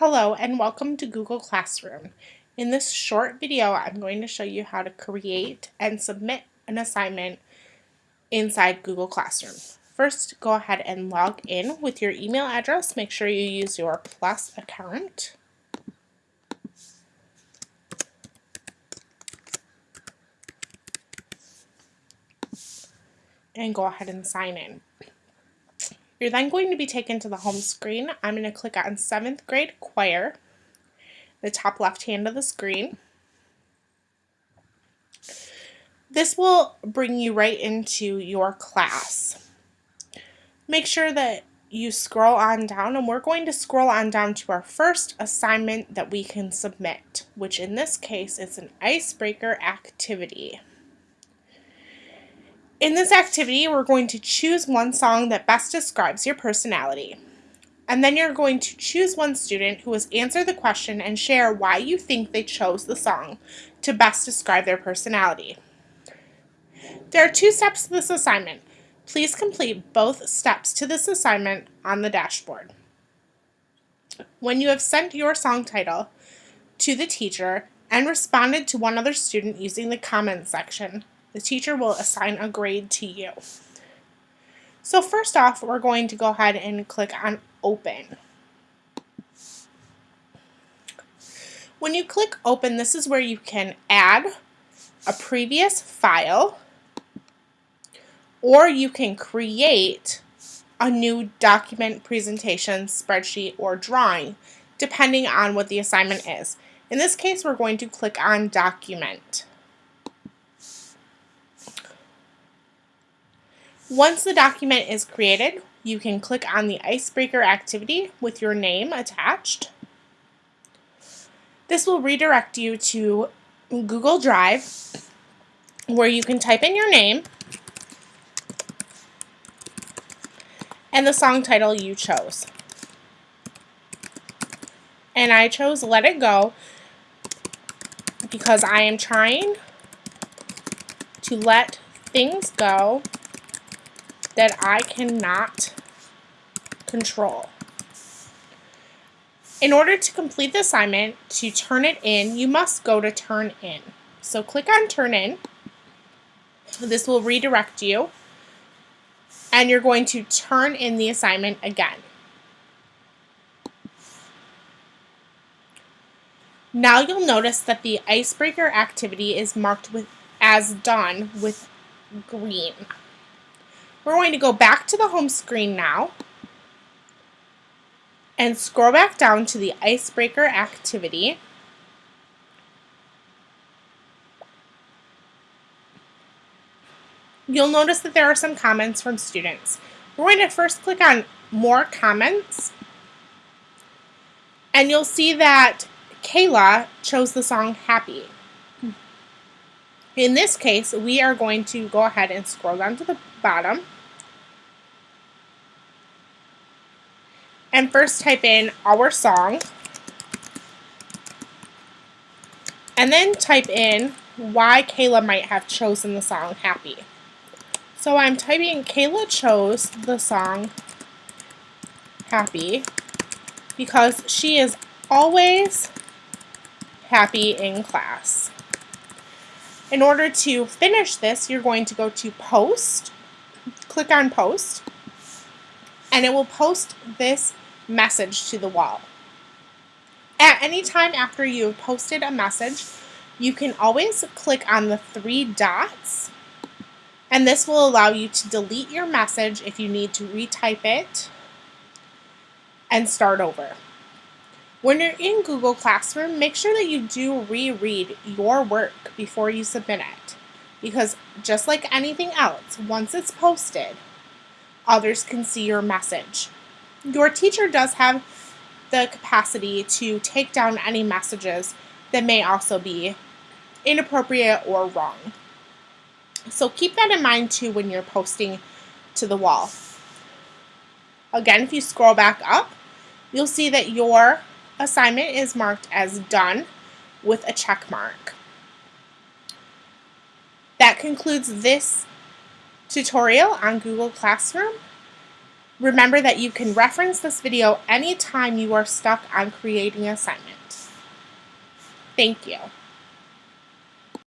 Hello and welcome to Google Classroom. In this short video, I'm going to show you how to create and submit an assignment inside Google Classroom. First, go ahead and log in with your email address. Make sure you use your Plus account. And go ahead and sign in. You're then going to be taken to the home screen. I'm going to click on 7th grade choir, the top left hand of the screen. This will bring you right into your class. Make sure that you scroll on down and we're going to scroll on down to our first assignment that we can submit, which in this case is an icebreaker activity. In this activity, we're going to choose one song that best describes your personality. And then you're going to choose one student who has answered the question and share why you think they chose the song to best describe their personality. There are two steps to this assignment. Please complete both steps to this assignment on the dashboard. When you have sent your song title to the teacher and responded to one other student using the comments section, the teacher will assign a grade to you. So first off, we're going to go ahead and click on Open. When you click Open, this is where you can add a previous file or you can create a new document, presentation, spreadsheet, or drawing, depending on what the assignment is. In this case, we're going to click on Document. Once the document is created, you can click on the icebreaker activity with your name attached. This will redirect you to Google Drive where you can type in your name and the song title you chose. And I chose Let It Go because I am trying to let things go that I cannot control. In order to complete the assignment, to turn it in, you must go to Turn In. So click on Turn In. This will redirect you. And you're going to turn in the assignment again. Now you'll notice that the icebreaker activity is marked with as done with green. We're going to go back to the home screen now and scroll back down to the icebreaker activity. You'll notice that there are some comments from students. We're going to first click on more comments and you'll see that Kayla chose the song Happy. In this case, we are going to go ahead and scroll down to the bottom and first type in our song and then type in why Kayla might have chosen the song Happy. So I'm typing Kayla chose the song Happy because she is always happy in class. In order to finish this, you're going to go to Post, click on Post, and it will post this message to the wall. At any time after you have posted a message, you can always click on the three dots and this will allow you to delete your message if you need to retype it and start over. When you're in Google Classroom, make sure that you do reread your work before you submit it because just like anything else, once it's posted, others can see your message. Your teacher does have the capacity to take down any messages that may also be inappropriate or wrong. So keep that in mind too when you're posting to the wall. Again, if you scroll back up, you'll see that your assignment is marked as done with a check mark. That concludes this tutorial on Google Classroom. Remember that you can reference this video anytime you are stuck on creating assignment. Thank you.